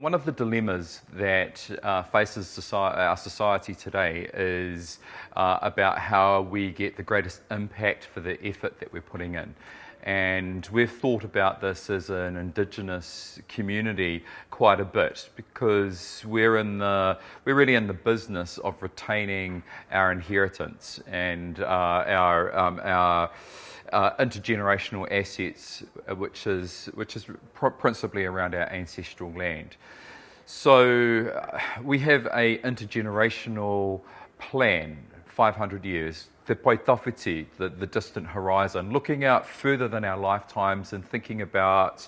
One of the dilemmas that uh, faces society, our society today is uh, about how we get the greatest impact for the effort that we're putting in. And we've thought about this as an Indigenous community quite a bit because we're in the we're really in the business of retaining our inheritance and uh, our um, our uh, intergenerational assets, uh, which is which is pr principally around our ancestral land. So uh, we have a intergenerational plan, 500 years, the Pae Tawhiti, the, the distant horizon, looking out further than our lifetimes and thinking about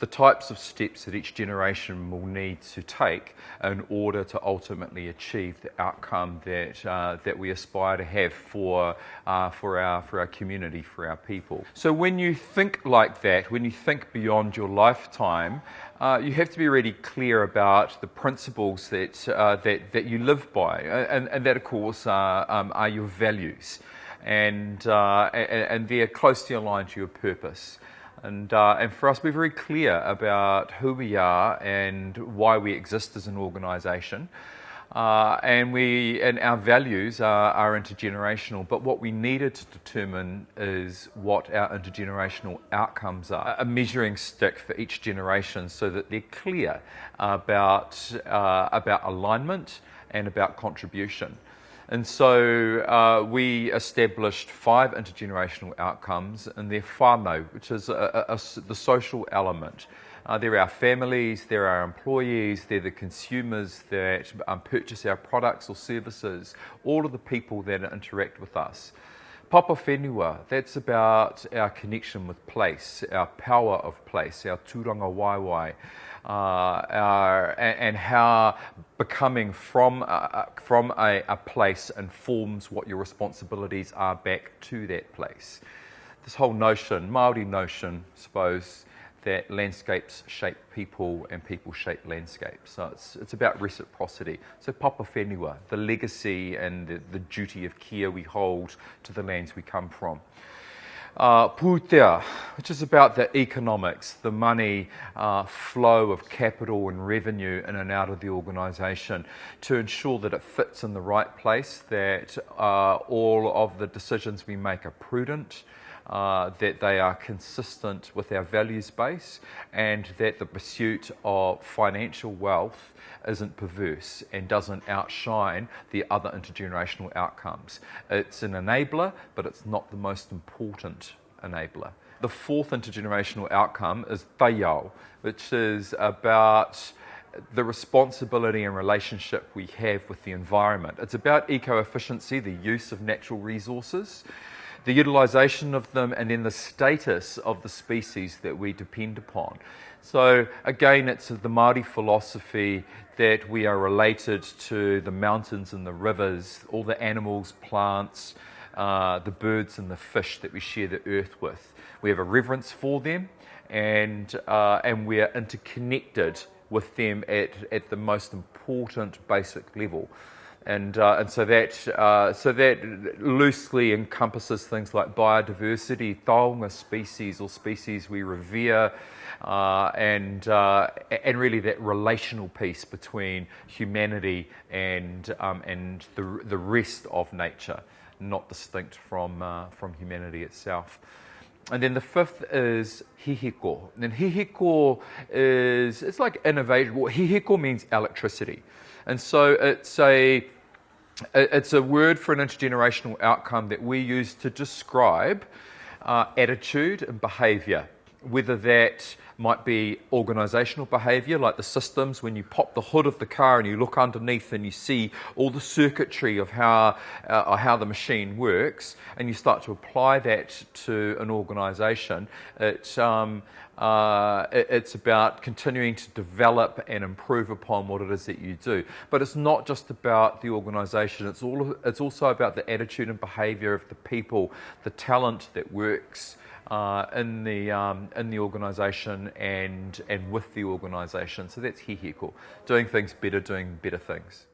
the types of steps that each generation will need to take in order to ultimately achieve the outcome that uh, that we aspire to have for uh, for our for our community, for our people. So when you think like that, when you think beyond your lifetime, uh, you have to be really clear about the principles that uh, that that you live by, and, and that of course are, um, are your values, and, uh, and and they're closely aligned to your purpose. And, uh, and for us, we're very clear about who we are and why we exist as an organisation. Uh, and we and our values are, are, intergenerational. But what we needed to determine is what our intergenerational outcomes are, a measuring stick for each generation, so that they're clear about uh, about alignment and about contribution. And so uh, we established five intergenerational outcomes, and they're whānau, which is a, a, a, the social element. Uh, they're our families, they're our employees, they're the consumers that um, purchase our products or services, all of the people that interact with us. Papa Whenua, that's about our connection with place, our power of place, our tūrangawaewae, uh, our, and, and, how becoming from, uh, from a, a place informs what your responsibilities are back to that place. This whole notion, Māori notion, I suppose, that landscapes shape people and people shape landscapes. So it's, it's about reciprocity. So Papa Whenua, the legacy and the, the duty of care we hold to the lands we come from. Uh, which is about the economics, the money uh, flow of capital and revenue in and out of the organisation to ensure that it fits in the right place, that uh, all of the decisions we make are prudent, uh, that they are consistent with our values base and that the pursuit of financial wealth isn't perverse and doesn't outshine the other intergenerational outcomes. It's an enabler, but it's not the most important enabler. The fourth intergenerational outcome is taiao, which is about the responsibility and relationship we have with the environment. It's about eco-efficiency, the use of natural resources, the utilisation of them, and then the status of the species that we depend upon. So again, it's the Māori philosophy that we are related to the mountains and the rivers, all the animals, plants, uh, the birds and the fish that we share the earth with. We have a reverence for them and, uh, and we are interconnected with them at, at the most important basic level and uh, and so that uh, so that loosely encompasses things like biodiversity, taonga species or species we revere, uh, and and really that relational piece between humanity and um, and the the rest of nature, not distinct from uh, from humanity itself. And then the fifth is hihiko. And hihiko is, it's like innovation. Well, hihiko means electricity. And so it's a, it's a word for an intergenerational outcome that we use to describe uh, attitude and behavior, whether that might be organizational behavior, like the systems when you pop the hood of the car and you look underneath and you see all the circuitry of how, uh, how the machine works, and you start to apply that to an organization. It, um, uh, it, it's about continuing to develop and improve upon what it is that you do. But it's not just about the organization, it's, all, it's also about the attitude and behavior of the people, the talent that works uh, in the um, in the organisation and and with the organisation. So that's hihiko, doing things better, doing better things.